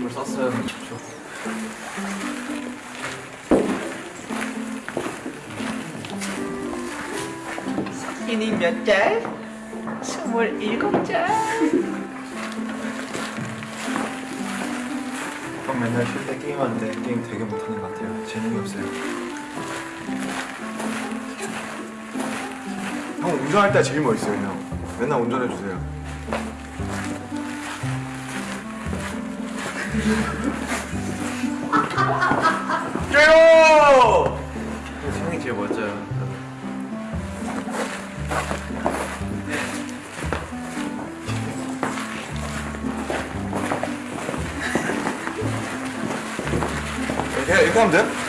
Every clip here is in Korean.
선물 썼어요. 저. 석진이 몇 짤? 스물일곱 짤. 형 맨날 쉴 때 게임하는데 게임 되게 못하는 것 같아요. 재능이 없어요. 형 운전할 때 제일 멋있어요, 형. 맨날 운전해 주세요. 깨요! 형이 제일 멋져요. 이렇게 이렇게 하면 돼?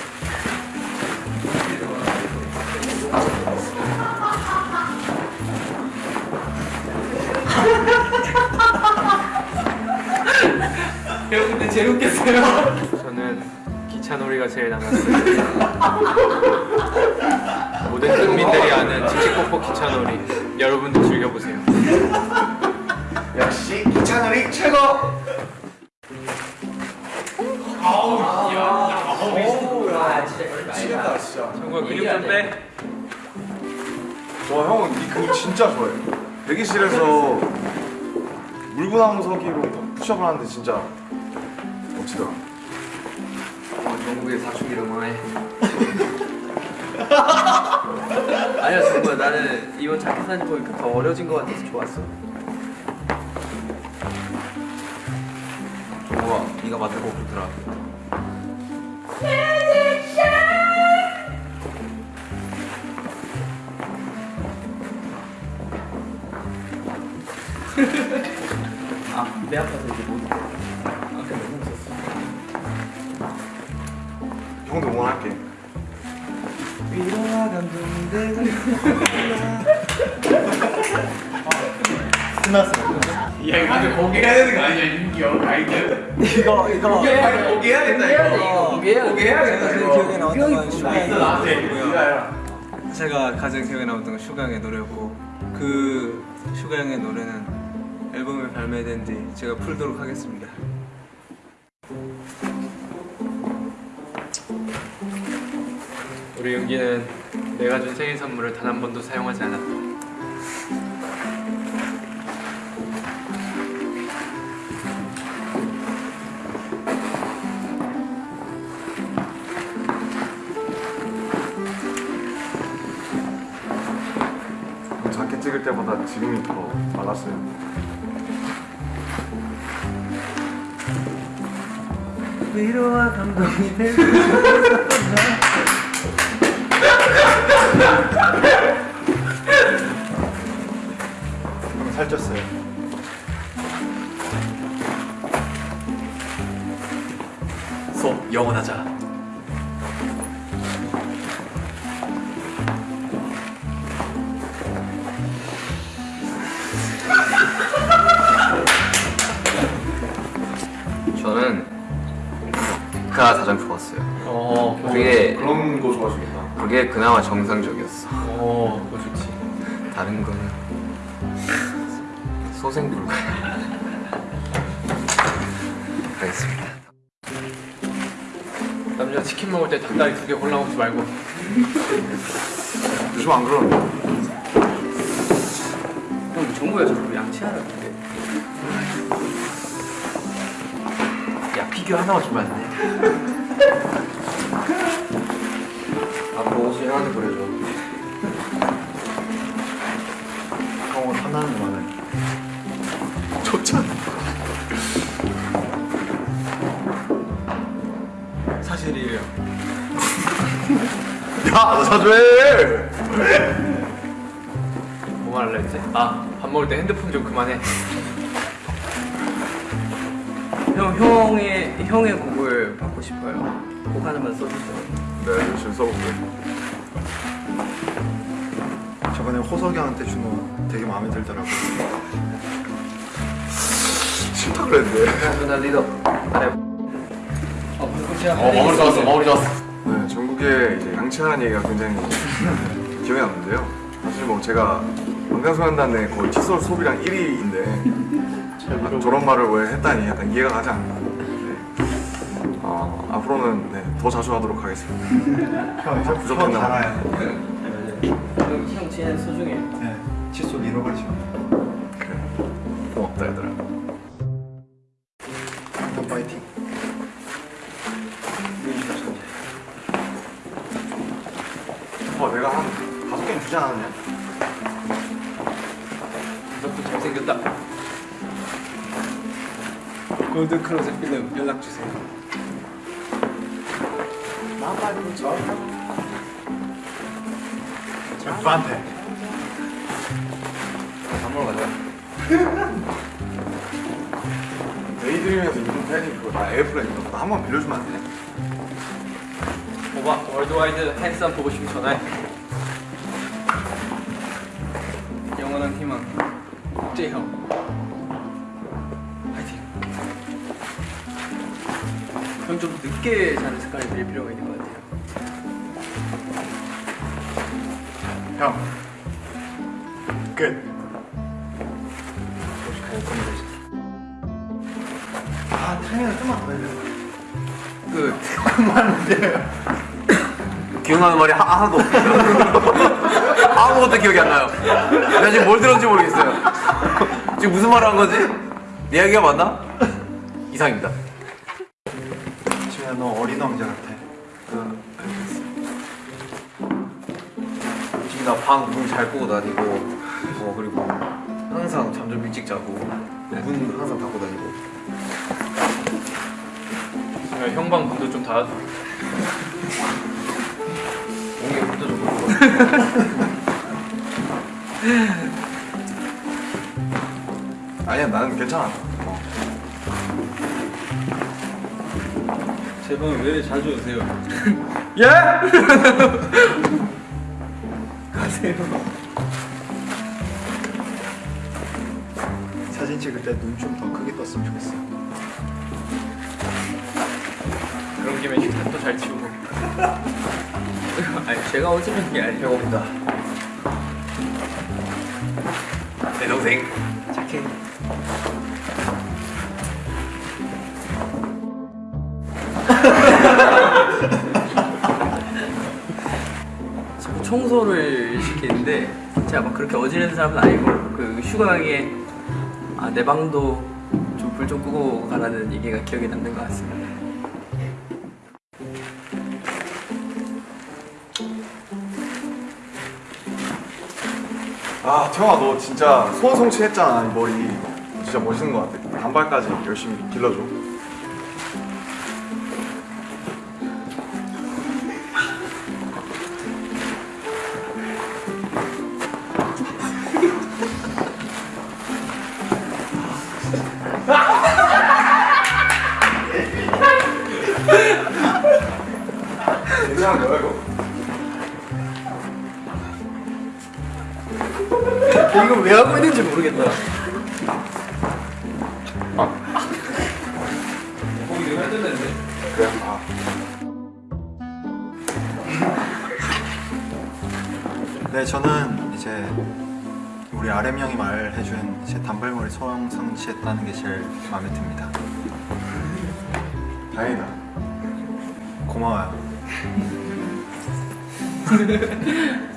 형 근데 제일 웃겼어요. 저는 기차놀이가 제일 남았어요. 모든 국민들이 아는 칙칙폭폭 기차놀이 여러분도 즐겨보세요. 역시 기차놀이 최고! 아 진짜 미치겠다 진짜. 정말 근육 좀 빼. 저 형은 이 근육 진짜 좋아해요. 대기실에서 물구나무 서기로 푸시업을 하는데 진짜 멋지더라. 영국의 사춘기 응원해. 아니야 정말 나는 이번 자켓 사진 보니까 더 어려진 것 같아서 좋았어 정우가 네가 맡은 거 좋더라. 아배 아파서 이제 못 형도 응원할게. 위로와 감동이 되고 야 근데 거기 해야 되는 거 아니야 윤기요 가이드? 이거 이거 거기 해야 된다 이거. 이게 거기 해야 된다 제가 이거. 기억에 나왔던 건. 노래고요 제가 가장 기억에 남았던 건 슈가의 노래였고 그 슈가 형의 노래는 앨범이 발매된 뒤 제가 풀도록 하겠습니다 우리 윤기는 내가 준 생일 선물을 단 한 번도 사용하지 않았다. 자켓 찍을 때보다 지금이 더 말랐어요. 위로와 감동이 되고 형 살쪘어요. 소 영원하자. 저는 가 가장 좋았어요. 어, 그게 그런. 그게 그나마 정상적이었어. 어, 그거 좋지. 다른 거는 소생 불가야. 가겠습니다. 남자 치킨 먹을 때 닭다리 두 개 골라 먹지 말고. 요즘 안 그러는데. 형 정보야 저거 양치하라는데 야 피규어 하나만 주면 안 돼? 옷을 형한테 보내줘. 형은 하나는 많아요. 좋잖아. 사실이에요 야, 나 사줘해! 뭐 말할라 했지? 아, 밥 먹을 때 핸드폰 좀 그만해. 형 형의 형의 곡을 받고 싶어요 곡 하나만 써주세요 네, 열심히 써볼게. 저번에 호석이 형한테 준 거 되게 마음에 들더라고. 싫다 그랬는데. 누나 리더. 아래. 어 어, 마무리 좋았어, 마무리 좋았어. 네, 전국에 이제 양치하는 얘기가 굉장히 기억에 남는데요. 사실 뭐 제가 방탄소년단의 거의 칫솔 소비량 1위인데 아, 저런 말을 왜 했다니 약간 이해가 가지 네. 어, 앞으로는 네, 더 자주 하도록 하겠습니다. 형 이제 부족한 달아요. 형 진짜 소중해. 네. 칫솔 잃어버리지 마. 그래. 고맙다 얘들아. 형 파이팅. 어, 내가 한 다섯 개는 주지 않았냐? 너도 잘생겼다. 골드 크로즈 필름 연락 주세요. 오빠한테. 밥 먹으러 가자. Daydream에서 입은 팬이 그거 나 Airplane 이거 나한번 빌려주면 안 되냐? 오빠 worldwide handsome 보고 싶으면 전화해. 영원한 희망 국제형 파이팅. 형좀 늦게 자는 습관을 들일 필요가 있는 것같 형. 끝. 아 타이밍을 좀만 더 해줘. 끝. 그만 돼. 기억나는 말이 하, 하나도 없어요. 아무것도 기억이 안 나요. 내가 지금 뭘 들었는지 모르겠어요. 지금 무슨 말을 한 거지? 내 이야기가 맞나? 이상입니다. 지민아 너 어린 왕자 같아. 지금 나방문잘 끄고 다니고, 어, 그리고 항상 잠 좀 일찍 자고, 문 항상 닫고 다니고. 형방 문도 좀 닫아. 몸에 물도 좀 먹고. 아니야 나는 괜찮아. 제방왜 자주 오세요? 예? 사진 찍을 때 눈 좀 더 크게 떴으면 좋겠어. 그런 김에 식탁도 잘 치우고. 아니 제가 어지른 게 아니에요. 배고프다. 내 동생. 착해. 청소를 시키는데 제가 막 그렇게 어지르는 사람은 아니고 그 휴가에 아, 내 방도 좀 불 좀 끄고 가라는 얘기가 기억에 남는 것 같습니다. 아 태영아 너 진짜 소원성취했잖아 이 머리. 진짜 멋있는 것 같아. 단발까지 열심히 길러줘. 이거 왜 하고 있는지 모르겠다. 거기 내가 했던데. 그래. 아. 네 저는 이제 우리 RM 형이 말해준 제 단발머리 소형 성취했다는 게 제일 마음에 듭니다. 다행이다. 고마워요.